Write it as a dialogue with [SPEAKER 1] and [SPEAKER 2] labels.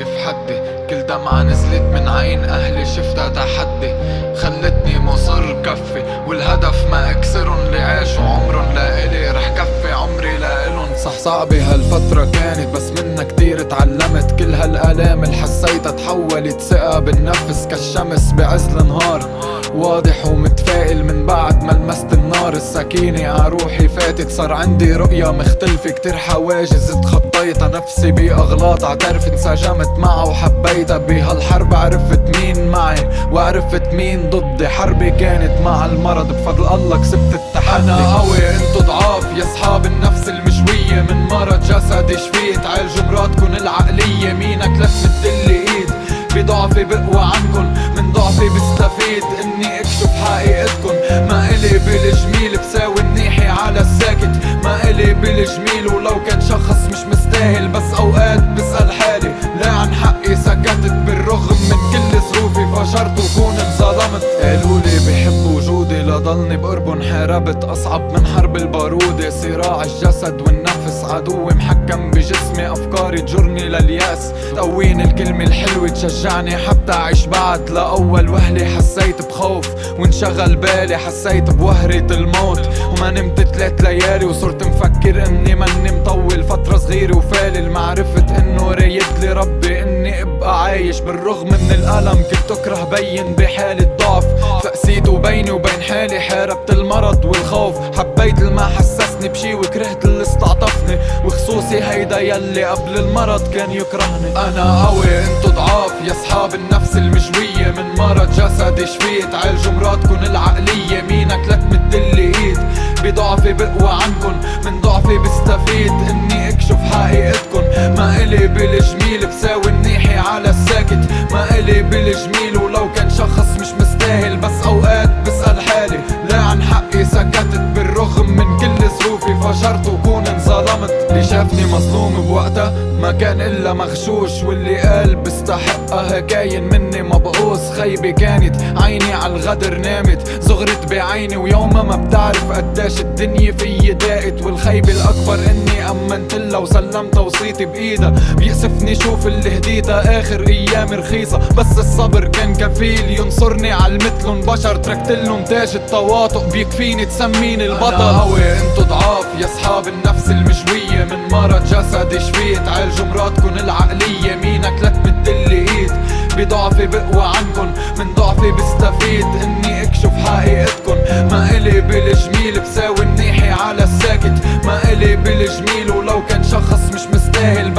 [SPEAKER 1] وقف حدي. كل دمعة نزلت من عين أهلي شفتها تحدي. خلتني مصر كفي والهدف ما أكسرن عاشوا عمرن لإلي رح كفي. عمري لإلن صح صعبة هالفترة كانت بس منها هالآلام اللي حسيتها تحولت ثقة بالنفس كالشمس بعز النهار واضح ومتفائل من بعد ما لمست النار. السكينة عروحي فاتت صار عندي رؤية مختلفة. كتير حواجز تخطيتها نفسي بأغلاط. اعترف انسجمت معها وحبيتها. بهالحرب عرفت مين معي وعرفت مين ضدي. حربي كانت مع المرض. بفضل الله كسبت التحدي. أنا قوي انتو ضعاف. يا صحاب النفس المشوية من مرض جسدي شفيت عالجوا مراتكن العقلية مينك لف مدلي ايد بضعفي بقوى عنكن من ضعفي بستفيد. إني اكشف حقيقتكن. ما إلي بالجميل بساوي النيحي على الساكت. ما إلي بالجميل ولو كان شخص مش مستاهل. بس أوقات بسأل حالي لا عن حقي سكتت. بالرغم من كل ظروفي فجرت وكون انظلمت قالولي بحبوا لضلني بقربن حاربت أصعب من حرب البارودة صراع الجسد والنفس عدوي محكم بجسمي. أفكاري تجرني لليأس. تقويني الكلمة الحلوة تشجعني. حتى أعيش بعد لاول وهلة حسيت بخوف. وانشغل بالي حسيت بوهرة الموت. وما نمت تلات ليالي وصرت مفكر إني ماني مطول. فترة صغيرة وفالل معرفة إنه رايد لي ربي إني أبقى عايش. بالرغم من الألم كنت أكره بين بحالة ضعف فقسيت وبيني وبين حالي حاربت المرض والخوف. حبيت الما حسسني بشي وكرهت اللي استعطفني. وخصوصي هيدا يلي قبل المرض كان يكرهني. أنا قوي انتو ضعاف. يا صحاب النفس المشوية من مرض جسدي شفيت. عالجوا مراتكن العقلية. مينك لا تمدلي ايد بضعفي بقوى عنكن. من ضعفي بستفيد. إني أكشف حقيقتكن. ما إلي بالجميل بساوي النيحي على الساكت. ما إلي بالجميل. ولو كان شخص مش اللي شافني مظلوم بوقتها. ما كان إلا مغشوش واللي قال بستحقها كاين مني مبعوث خيبة كانت عيني على الغدر نامت زغرت بعيني ويوما ما بتعرف قداش الدنيا فيي ضاقت والخيبة الأكبر إني أمنت لها وسلمت وصيتي بايدها بيأسفني شوف اللي هديتها آخر ايامي رخيصة. بس الصبر كان كفيل ينصرني على المثلن بشر تركتلن تاج التواطؤ. بيكفيني تسميني البطل. أنا قوي أنتو ضعاف يا صحاب النفس المشوية. من مرض جسدي شفيت عالجوا مراتكن العقلية مينك لا تمدلي إيد. بضعفي بقوى عنكن من ضعفي بستفيد. إني أكشف حقيقتكن. ما إلي بالجميل بساوي النيحي على الساكت. ما إلي بالجميل ولو كان شخص مش مستاهل.